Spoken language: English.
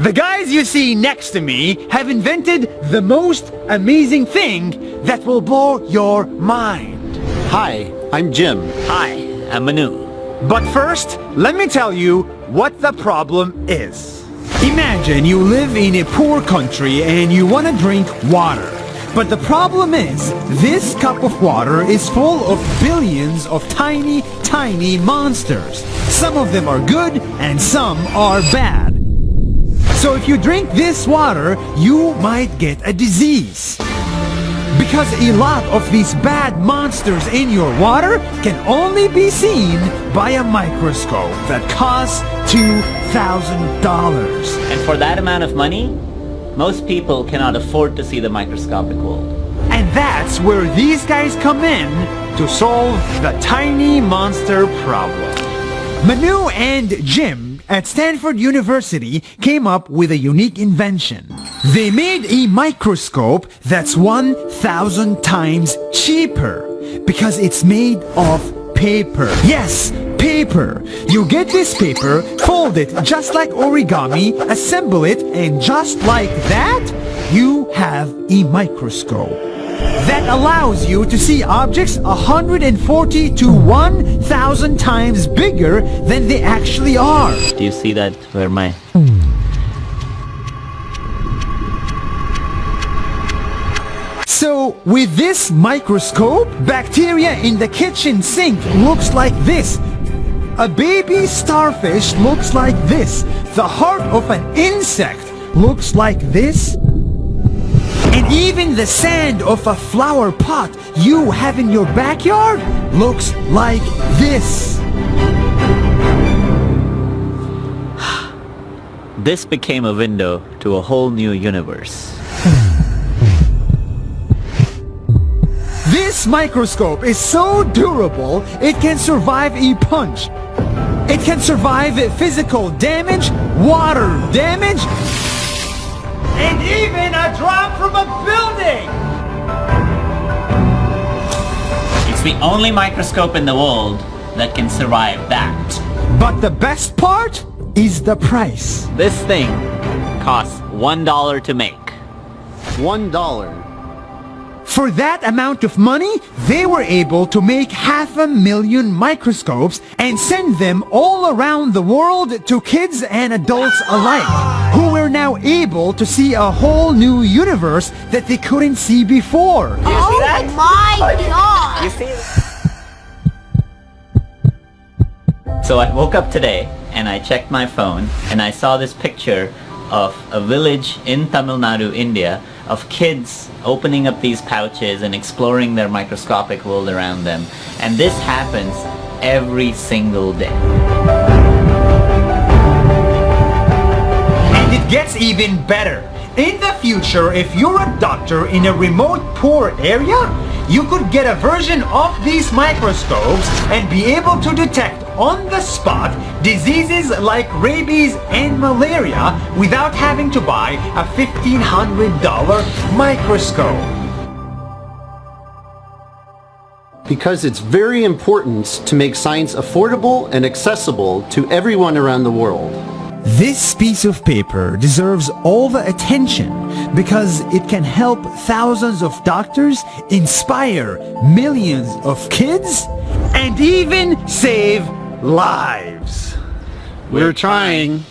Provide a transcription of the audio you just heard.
The guys you see next to me have invented the most amazing thing that will blow your mind. Hi, I'm Jim. Hi, I'm Manu. But first, let me tell you what the problem is. Imagine you live in a poor country and you want to drink water. But the problem is, this cup of water is full of billions of tiny, tiny monsters. Some of them are good and some are bad. So if you drink this water, you might get a disease. Because a lot of these bad monsters in your water can only be seen by a microscope that costs $2,000. And for that amount of money, most people cannot afford to see the microscopic world. And that's where these guys come in to solve the tiny monster problem. Manu and Jim at Stanford University came up with a unique invention. They made a microscope that's 1,000 times cheaper because it's made of paper. Yes, paper. You get this paper, fold it just like origami, assemble it, and just like that, you have a microscope that allows you to see objects 140 to 1,000 times bigger than they actually are. Do you see that where my... So, with this microscope, bacteria in the kitchen sink looks like this. A baby starfish looks like this. The heart of an insect looks like this. Even the sand of a flower pot you have in your backyard looks like this. This became a window to a whole new universe. This microscope is so durable, it can survive a punch. It can survive physical damage, water damage, and even a drop from a building! It's the only microscope in the world that can survive that. But the best part is the price. This thing costs one dollar to make. One dollar. For that amount of money, they were able to make half a million microscopes and send them all around the world to kids and adults alike, who were now able to see a whole new universe that they couldn't see before. oh my god! You see? So I woke up today and I checked my phone and I saw this picture of a village in Tamil Nadu, India of kids opening up these pouches and exploring their microscopic world around them. And this happens every single day. And it gets even better. In the future, if you're a doctor in a remote poor area, you could get a version of these microscopes and be able to detect on the spot diseases like rabies and malaria without having to buy a $1,500 microscope. Because it's very important to make science affordable and accessible to everyone around the world. This piece of paper deserves all the attention because it can help thousands of doctors, inspire millions of kids, and even save lives. We're trying.